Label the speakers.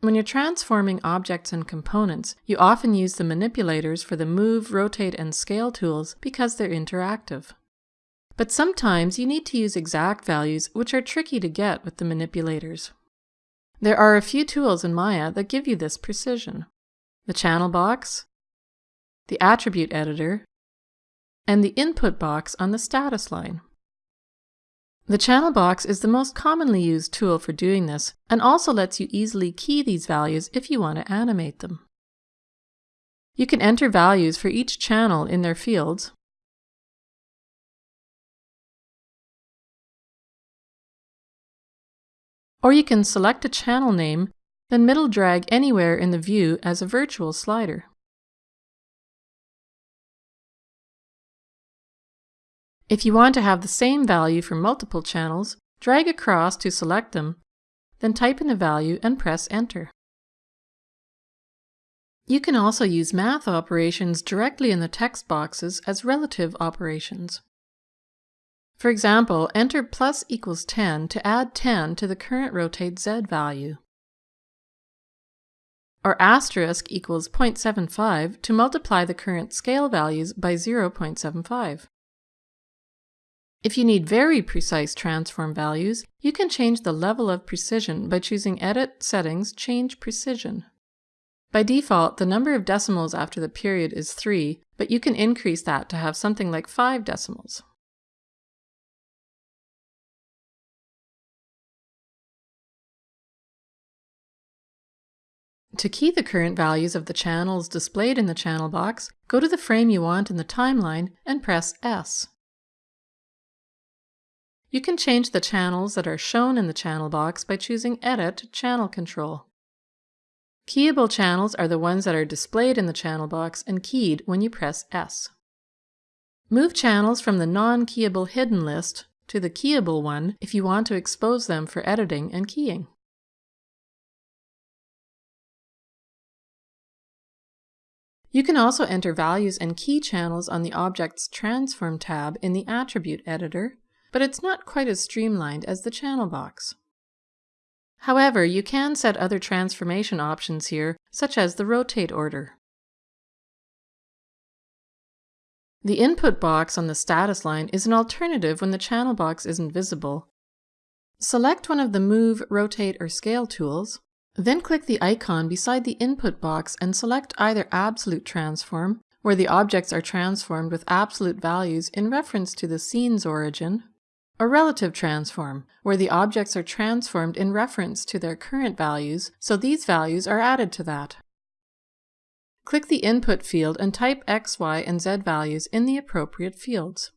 Speaker 1: When you're transforming objects and components, you often use the manipulators for the move, rotate, and scale tools because they're interactive. But sometimes you need to use exact values, which are tricky to get with the manipulators. There are a few tools in Maya that give you this precision. The channel box, the attribute editor, and the input box on the status line. The channel box is the most commonly used tool for doing this and also lets you easily key these values if you want to animate them. You can enter values for each channel in their fields, Or you can select a channel name, then middle drag anywhere in the view as a virtual slider. If you want to have the same value for multiple channels, drag across to select them, then type in the value and press Enter. You can also use math operations directly in the text boxes as relative operations. For example, enter plus equals 10 to add 10 to the current rotate z value. Or asterisk equals 0.75 to multiply the current scale values by 0.75. If you need very precise transform values, you can change the level of precision by choosing Edit, Settings, Change Precision. By default, the number of decimals after the period is 3, but you can increase that to have something like 5 decimals. To key the current values of the channels displayed in the channel box, go to the frame you want in the timeline and press S. You can change the channels that are shown in the channel box by choosing Edit Channel Control. Keyable channels are the ones that are displayed in the channel box and keyed when you press S. Move channels from the non-keyable hidden list to the keyable one if you want to expose them for editing and keying. You can also enter values and key channels on the Object's Transform tab in the Attribute Editor, but it's not quite as streamlined as the channel box. However, you can set other transformation options here, such as the rotate order. The input box on the status line is an alternative when the channel box isn't visible. Select one of the Move, Rotate, or Scale tools, then click the icon beside the input box and select either Absolute Transform, where the objects are transformed with absolute values in reference to the scene's origin, or Relative Transform, where the objects are transformed in reference to their current values, so these values are added to that. Click the Input field and type X, Y, and Z values in the appropriate fields.